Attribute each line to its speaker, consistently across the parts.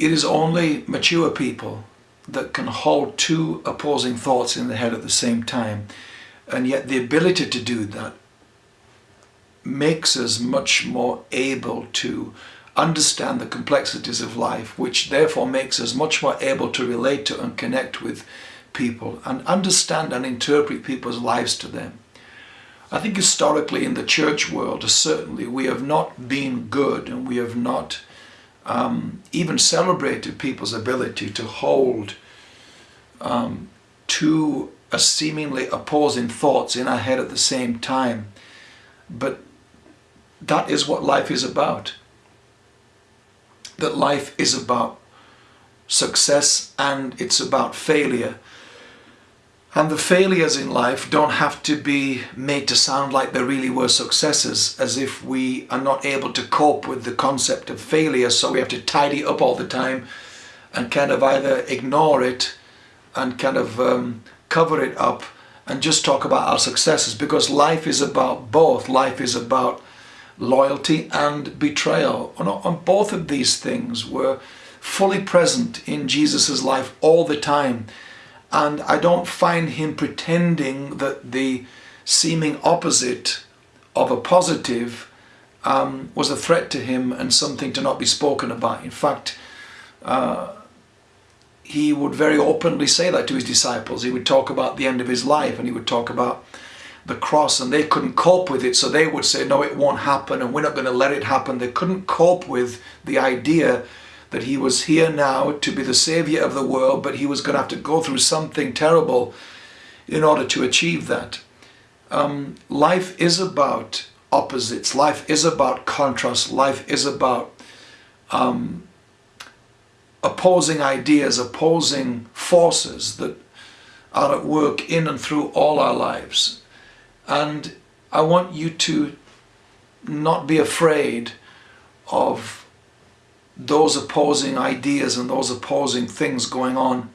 Speaker 1: It is only mature people that can hold two opposing thoughts in the head at the same time. And yet the ability to do that makes us much more able to understand the complexities of life, which therefore makes us much more able to relate to and connect with people and understand and interpret people's lives to them. I think historically in the church world, certainly we have not been good and we have not um, even celebrated people's ability to hold um, two seemingly opposing thoughts in our head at the same time. But that is what life is about. That life is about success and it's about failure. And the failures in life don't have to be made to sound like they really were successes, as if we are not able to cope with the concept of failure, so we have to tidy up all the time and kind of either ignore it and kind of um, cover it up and just talk about our successes because life is about both. Life is about loyalty and betrayal. On both of these things were fully present in Jesus's life all the time. And I don't find him pretending that the seeming opposite of a positive um, was a threat to him and something to not be spoken about. In fact, uh, he would very openly say that to his disciples. He would talk about the end of his life and he would talk about the cross and they couldn't cope with it so they would say no it won't happen and we're not going to let it happen they couldn't cope with the idea that he was here now to be the savior of the world but he was going to have to go through something terrible in order to achieve that. Um, life is about opposites. Life is about contrast. Life is about um, opposing ideas opposing forces that are at work in and through all our lives. And I want you to not be afraid of those opposing ideas and those opposing things going on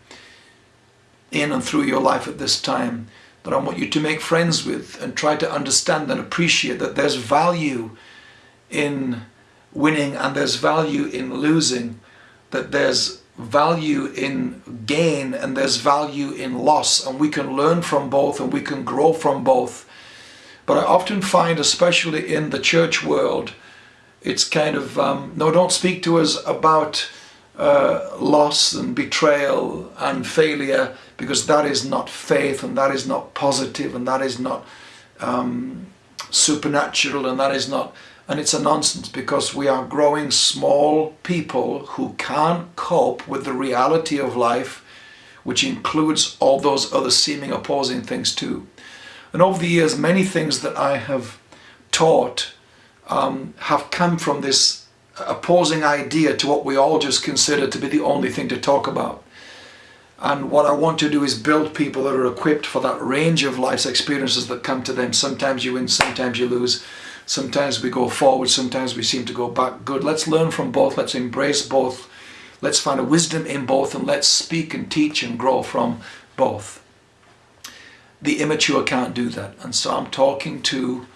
Speaker 1: in and through your life at this time that I want you to make friends with and try to understand and appreciate that there's value in winning and there's value in losing, that there's value in gain and there's value in loss. And we can learn from both and we can grow from both. But I often find, especially in the church world, it's kind of, um, no, don't speak to us about uh, loss and betrayal and failure because that is not faith and that is not positive and that is not um, supernatural and that is not, and it's a nonsense because we are growing small people who can't cope with the reality of life which includes all those other seeming opposing things too. And over the years, many things that I have taught um, have come from this opposing idea to what we all just consider to be the only thing to talk about. And what I want to do is build people that are equipped for that range of life's experiences that come to them. Sometimes you win, sometimes you lose. Sometimes we go forward, sometimes we seem to go back. Good. Let's learn from both. Let's embrace both. Let's find a wisdom in both and let's speak and teach and grow from both the immature can't do that. And so I'm talking to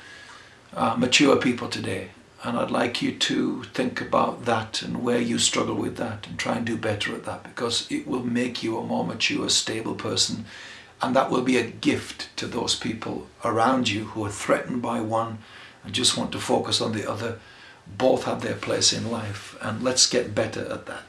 Speaker 1: uh, mature people today. And I'd like you to think about that and where you struggle with that and try and do better at that because it will make you a more mature, stable person. And that will be a gift to those people around you who are threatened by one and just want to focus on the other. Both have their place in life and let's get better at that.